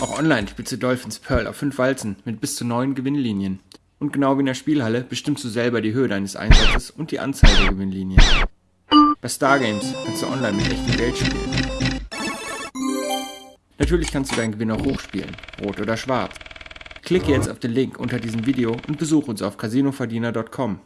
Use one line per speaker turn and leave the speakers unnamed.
Auch online spielst du Dolphins Pearl auf 5 Walzen mit bis zu 9 Gewinnlinien. Und genau wie in der Spielhalle bestimmst du selber die Höhe deines Einsatzes und die Anzahl der Gewinnlinien. Bei Stargames kannst du online mit echtem Geld spielen. Natürlich kannst du deinen Gewinn auch hochspielen, rot oder schwarz. Klicke jetzt auf den Link unter diesem Video und besuche uns auf casinoverdiener.com.